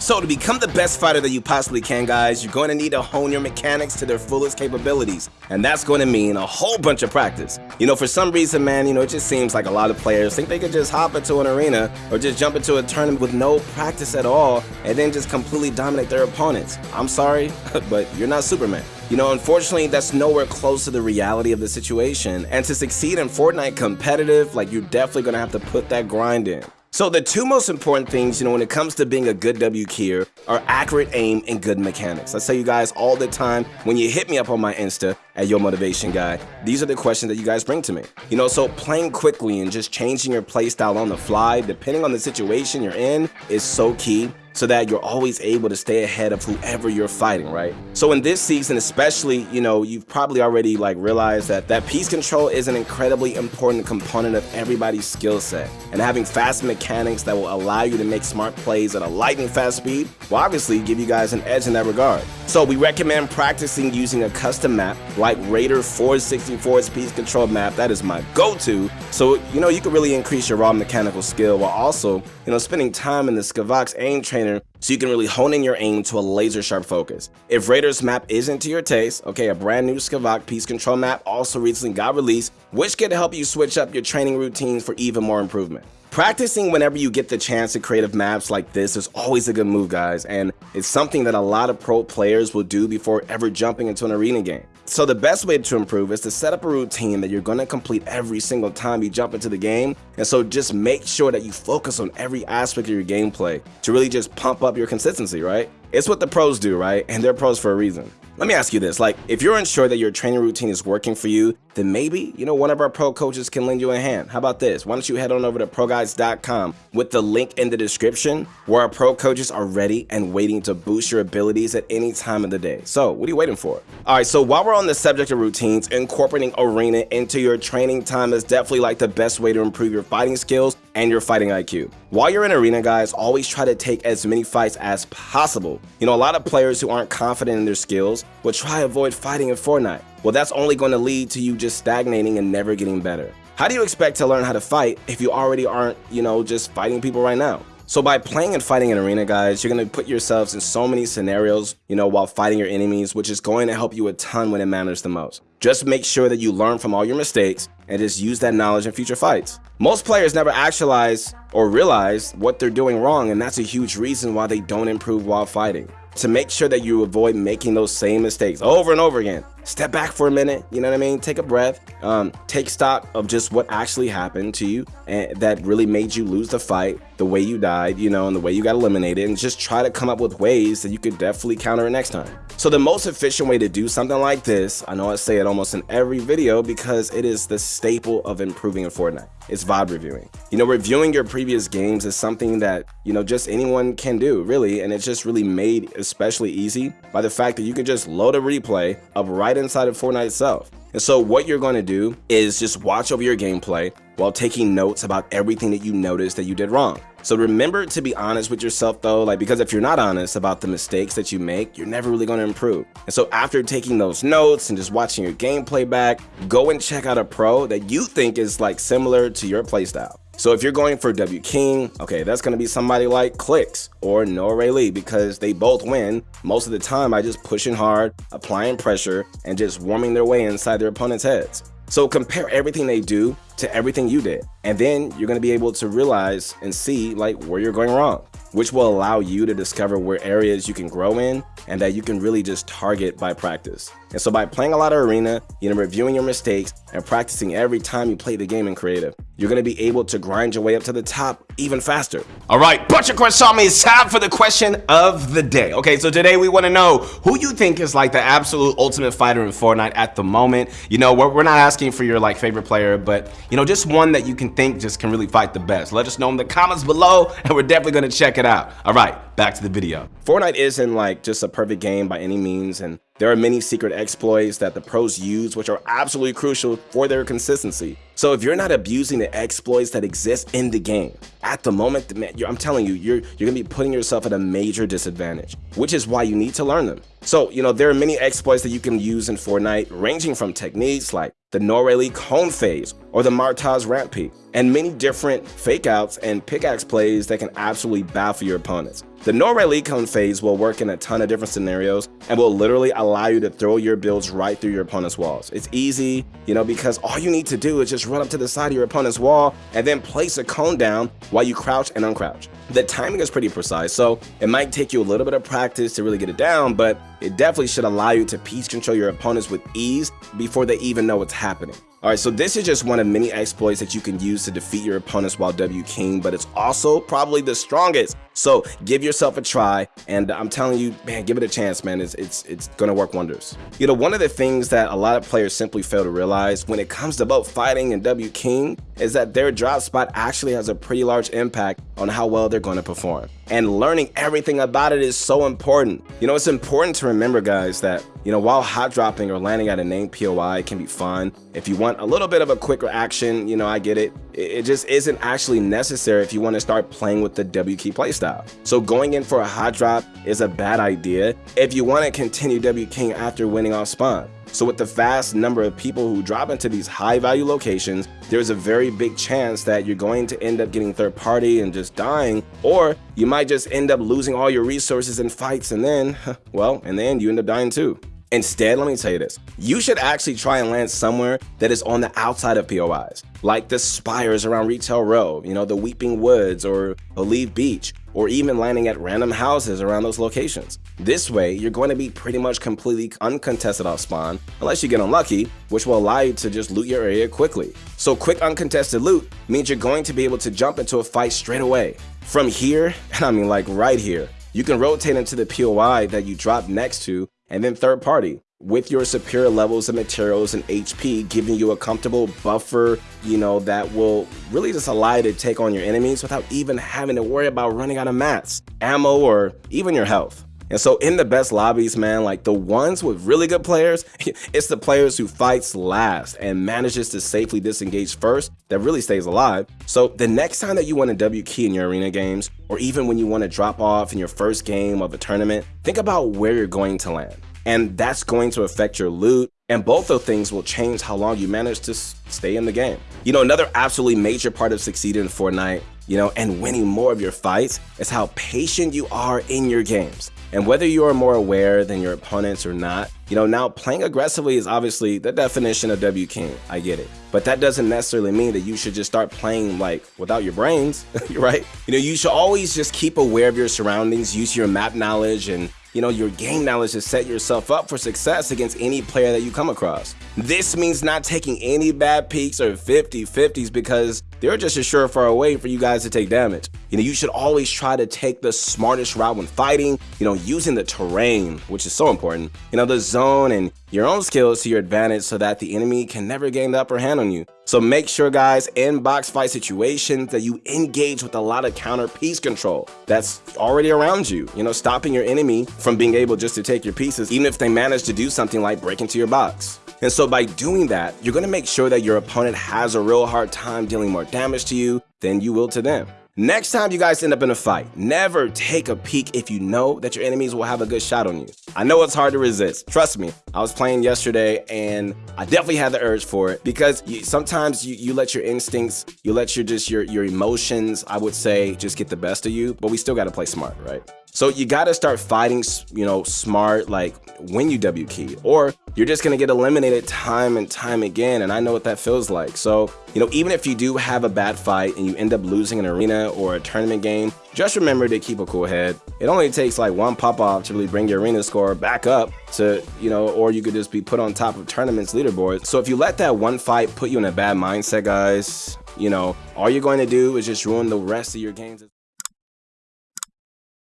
So to become the best fighter that you possibly can, guys, you're going to need to hone your mechanics to their fullest capabilities. And that's going to mean a whole bunch of practice. You know, for some reason, man, you know, it just seems like a lot of players think they could just hop into an arena or just jump into a tournament with no practice at all and then just completely dominate their opponents. I'm sorry, but you're not Superman. You know, unfortunately, that's nowhere close to the reality of the situation. And to succeed in Fortnite competitive, like you're definitely gonna have to put that grind in. So the two most important things, you know, when it comes to being a good W keyer are accurate aim and good mechanics. I tell you guys all the time when you hit me up on my Insta at Your Motivation Guy, these are the questions that you guys bring to me. You know, so playing quickly and just changing your playstyle on the fly, depending on the situation you're in, is so key so that you're always able to stay ahead of whoever you're fighting, right? So in this season especially, you know, you've probably already like realized that that piece control is an incredibly important component of everybody's skill set. And having fast mechanics that will allow you to make smart plays at a lightning fast speed will obviously give you guys an edge in that regard. So we recommend practicing using a custom map like Raider 464's piece control map. That is my go-to. So, you know, you can really increase your raw mechanical skill while also, you know, spending time in the Skaavok aim trainer so you can really hone in your aim to a laser sharp focus. If Raider's map isn't to your taste, okay, a brand new Skaavok piece control map also recently got released, which can help you switch up your training routines for even more improvement. Practicing whenever you get the chance to creative maps like this is always a good move guys and it's something that a lot of pro players will do before ever jumping into an arena game. So the best way to improve is to set up a routine that you're going to complete every single time you jump into the game and so just make sure that you focus on every aspect of your gameplay to really just pump up your consistency, right? It's what the pros do, right? And they're pros for a reason. Let me ask you this, like if you're unsure that your training routine is working for you, then maybe, you know, one of our pro coaches can lend you a hand. How about this? Why don't you head on over to ProGuides.com with the link in the description where our pro coaches are ready and waiting to boost your abilities at any time of the day. So what are you waiting for? All right, so while we're on the subject of routines, incorporating arena into your training time is definitely like the best way to improve your fighting skills and your fighting IQ. While you're in arena, guys, always try to take as many fights as possible. You know, a lot of players who aren't confident in their skills will try to avoid fighting in Fortnite. Well, that's only going to lead to you just stagnating and never getting better. How do you expect to learn how to fight if you already aren't, you know, just fighting people right now? So by playing and fighting in arena, guys, you're going to put yourselves in so many scenarios, you know, while fighting your enemies, which is going to help you a ton when it matters the most. Just make sure that you learn from all your mistakes and just use that knowledge in future fights. Most players never actualize or realize what they're doing wrong, and that's a huge reason why they don't improve while fighting. To make sure that you avoid making those same mistakes over and over again, step back for a minute, you know what I mean? Take a breath, um, take stock of just what actually happened to you and that really made you lose the fight, the way you died, you know, and the way you got eliminated, and just try to come up with ways that you could definitely counter it next time. So the most efficient way to do something like this, I know I say it almost in every video because it is the staple of improving in Fortnite. It's VOD reviewing. You know, reviewing your previous games is something that, you know, just anyone can do, really, and it's just really made especially easy by the fact that you can just load a replay of right inside of Fortnite itself. And so what you're going to do is just watch over your gameplay while taking notes about everything that you noticed that you did wrong. So remember to be honest with yourself though, like because if you're not honest about the mistakes that you make, you're never really going to improve. And so after taking those notes and just watching your gameplay back, go and check out a pro that you think is like similar to your playstyle. So if you're going for W keying, okay, that's going to be somebody like Clix or Noah Lee because they both win most of the time by just pushing hard, applying pressure, and just warming their way inside their opponent's heads. So compare everything they do to everything you did. And then you're going to be able to realize and see like where you're going wrong, which will allow you to discover where areas you can grow in and that you can really just target by practice. And so by playing a lot of arena, you know, reviewing your mistakes and practicing every time you play the game in creative, you're going to be able to grind your way up to the top even faster. All right, bunch of me. It's time for the question of the day. Okay, so today we want to know who you think is like the absolute ultimate fighter in Fortnite at the moment. You know, we're, we're not asking for your like favorite player, but you know, just one that you can think just can really fight the best. Let us know in the comments below and we're definitely going to check it out. All right, back to the video. Fortnite isn't like just a perfect game by any means and there are many secret exploits that the pros use which are absolutely crucial for their consistency. So if you're not abusing the exploits that exist in the game, at the moment, man, I'm telling you, you're you're gonna be putting yourself at a major disadvantage, which is why you need to learn them. So, you know, there are many exploits that you can use in Fortnite, ranging from techniques like the Noahreyli cone phase or the Martoz ramp peek, and many different fake outs and pickaxe plays that can absolutely baffle your opponents. The Noahreyli cone phase will work in a ton of different scenarios and will literally allow you to throw your builds right through your opponent's walls. It's easy, you know, because all you need to do is just run up to the side of your opponent's wall and then place a cone down while you crouch and uncrouch. The timing is pretty precise, so it might take you a little bit of practice to really get it down, but it definitely should allow you to piece control your opponents with ease before they even know what's happening. Alright, so this is just one of many exploits that you can use to defeat your opponents while W keying, but it's also probably the strongest. So give yourself a try, and I'm telling you, man, give it a chance, man. It's, it's, it's gonna work wonders. You know, one of the things that a lot of players simply fail to realize when it comes to both fighting and W keying is that their drop spot actually has a pretty large impact on how well they're gonna perform. And learning everything about it is so important. You know, it's important to remember, guys, that you know, while hot dropping or landing at a named POI can be fun, if you want a little bit of a quicker action, you know, I get it. It just isn't actually necessary if you want to start playing with the W key playstyle. So going in for a hot drop is a bad idea if you want to continue W keying after winning off spawn. So with the vast number of people who drop into these high value locations, there's a very big chance that you're going to end up getting third party and just dying, or you might just end up losing all your resources in fights and then, well, and then you end up dying too. Instead, let me tell you this, you should actually try and land somewhere that is on the outside of POIs, like the spires around Retail Row, you know, the Weeping Woods or Olive Beach, or even landing at random houses around those locations. This way, you're going to be pretty much completely uncontested off spawn, unless you get unlucky, which will allow you to just loot your area quickly. So quick uncontested loot means you're going to be able to jump into a fight straight away. From here, and I mean like right here, you can rotate into the POI that you drop next to and then third party with your superior levels of materials and HP giving you a comfortable buffer, you know, that will really just allow you to take on your enemies without even having to worry about running out of mats, ammo, or even your health. And so in the best lobbies, man, like the ones with really good players, it's the players who fights last and manages to safely disengage first that really stays alive. So the next time that you want a W key in your arena games, or even when you want to drop off in your first game of a tournament, think about where you're going to land. And that's going to affect your loot, and both of things will change how long you manage to stay in the game. You know, another absolutely major part of succeeding in Fortnite, you know, and winning more of your fights is how patient you are in your games. And whether you are more aware than your opponents or not, you know, now playing aggressively is obviously the definition of W keying. I get it. But that doesn't necessarily mean that you should just start playing like without your brains, right? You know, you should always just keep aware of your surroundings, use your map knowledge and you know, your game knowledge to set yourself up for success against any player that you come across. This means not taking any bad peaks or 50-50s because they're just a surefire way for you guys to take damage. You know, you should always try to take the smartest route when fighting, you know, using the terrain, which is so important, you know, the zone and your own skills to your advantage so that the enemy can never gain the upper hand on you. So make sure guys, in box fight situations that you engage with a lot of counter piece control that's already around you, you know, stopping your enemy from being able just to take your pieces, even if they manage to do something like break into your box. And so by doing that, you're going to make sure that your opponent has a real hard time dealing more damage to you than you will to them. Next time you guys end up in a fight, never take a peek if you know that your enemies will have a good shot on you. I know it's hard to resist. Trust me, I was playing yesterday and I definitely had the urge for it because you, sometimes you, you let your instincts, you let your just your, your emotions, I would say, just get the best of you, but we still got to play smart, right? So you got to start fighting, you know, smart, like when you W key, or you're just going to get eliminated time and time again. And I know what that feels like. So, you know, even if you do have a bad fight and you end up losing an arena or a tournament game, just remember to keep a cool head. It only takes like one pop off to really bring your arena score back up to, you know, or you could just be put on top of tournaments leaderboard. So if you let that one fight put you in a bad mindset, guys, you know, all you're going to do is just ruin the rest of your games.